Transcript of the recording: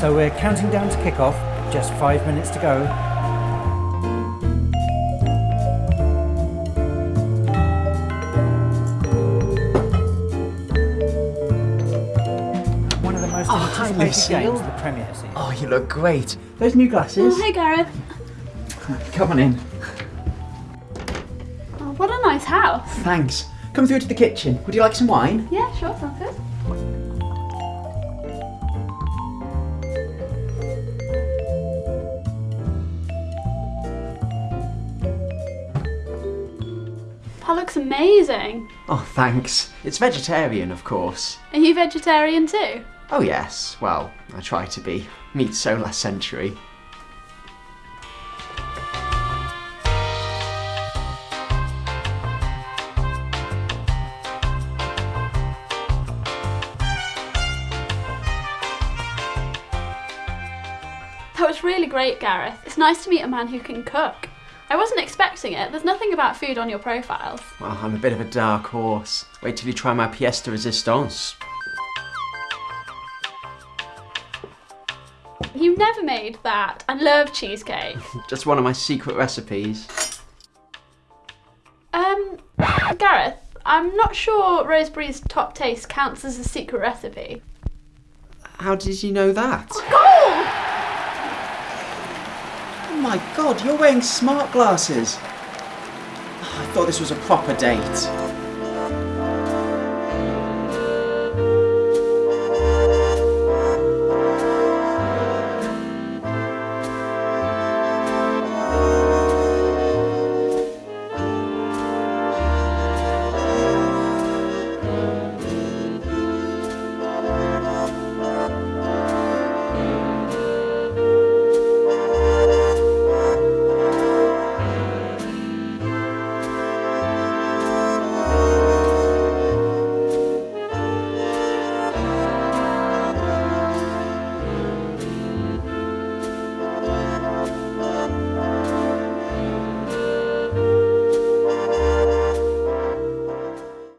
So we're counting down to kick off, just five minutes to go. One of the most Oh, hi, anticipated games of the Premier season. Oh, you look great. Those new glasses. Oh, hey Gareth. Come on in. Oh, what a nice house. Thanks. Come through to the kitchen. Would you like some wine? Yeah, sure, sounds good. That looks amazing. Oh, thanks. It's vegetarian, of course. Are you vegetarian too? Oh, yes. Well, I try to be. Meat so last century. That was really great, Gareth. It's nice to meet a man who can cook. I wasn't expecting it. There's nothing about food on your profiles. Well, I'm a bit of a dark horse. Wait till you try my pièce de résistance. You've never made that. I love cheesecake. Just one of my secret recipes. Um, Gareth, I'm not sure Roseberry's top taste counts as a secret recipe. How did you know that? Oh my god, you're wearing smart glasses. I thought this was a proper date.